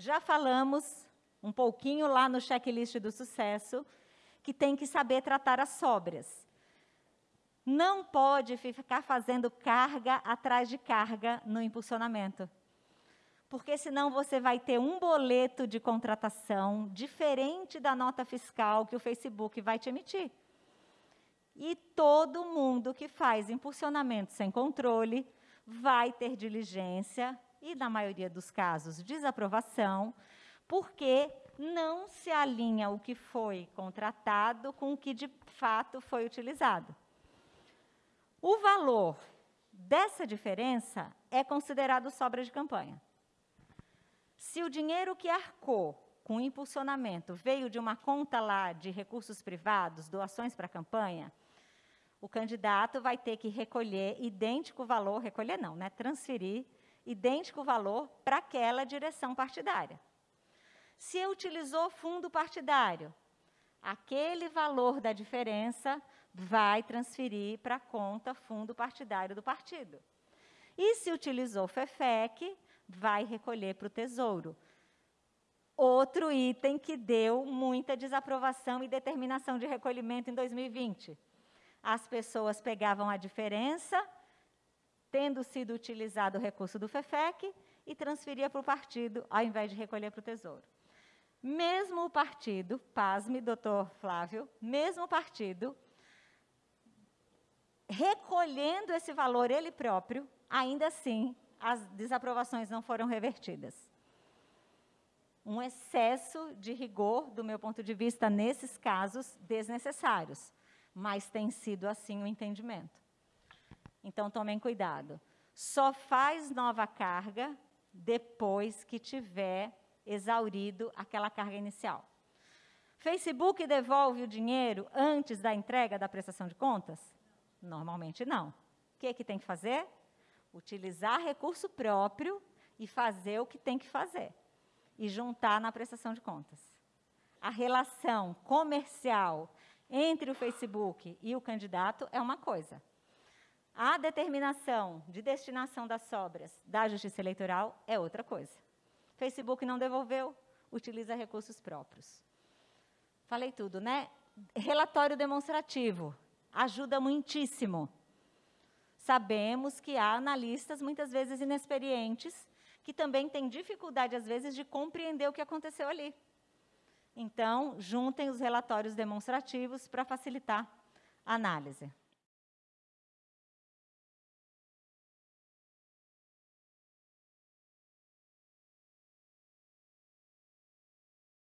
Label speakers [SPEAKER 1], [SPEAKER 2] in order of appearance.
[SPEAKER 1] já falamos um pouquinho lá no checklist do sucesso que tem que saber tratar as sobras. Não pode ficar fazendo carga atrás de carga no impulsionamento. Porque senão você vai ter um boleto de contratação diferente da nota fiscal que o Facebook vai te emitir. E todo mundo que faz impulsionamento sem controle vai ter diligência e, na maioria dos casos, desaprovação, porque não se alinha o que foi contratado com o que de fato foi utilizado. O valor dessa diferença é considerado sobra de campanha. Se o dinheiro que arcou com o impulsionamento veio de uma conta lá de recursos privados, doações para a campanha, o candidato vai ter que recolher idêntico valor, recolher não, né, transferir idêntico valor para aquela direção partidária. Se utilizou fundo partidário, aquele valor da diferença vai transferir para a conta fundo partidário do partido. E se utilizou FEFEC, vai recolher para o Tesouro. Outro item que deu muita desaprovação e determinação de recolhimento em 2020 as pessoas pegavam a diferença, tendo sido utilizado o recurso do FEFEC, e transferia para o partido, ao invés de recolher para o Tesouro. Mesmo o partido, pasme, doutor Flávio, mesmo o partido, recolhendo esse valor ele próprio, ainda assim, as desaprovações não foram revertidas. Um excesso de rigor, do meu ponto de vista, nesses casos desnecessários mas tem sido assim o entendimento. Então, tomem cuidado. Só faz nova carga depois que tiver exaurido aquela carga inicial. Facebook devolve o dinheiro antes da entrega da prestação de contas? Normalmente não. O que, que tem que fazer? Utilizar recurso próprio e fazer o que tem que fazer. E juntar na prestação de contas. A relação comercial entre o Facebook e o candidato é uma coisa. A determinação de destinação das sobras da Justiça Eleitoral é outra coisa. Facebook não devolveu, utiliza recursos próprios. Falei tudo, né? Relatório demonstrativo ajuda muitíssimo. Sabemos que há analistas, muitas vezes inexperientes, que também têm dificuldade, às vezes, de compreender o que aconteceu ali. Então, juntem os relatórios demonstrativos para facilitar a análise.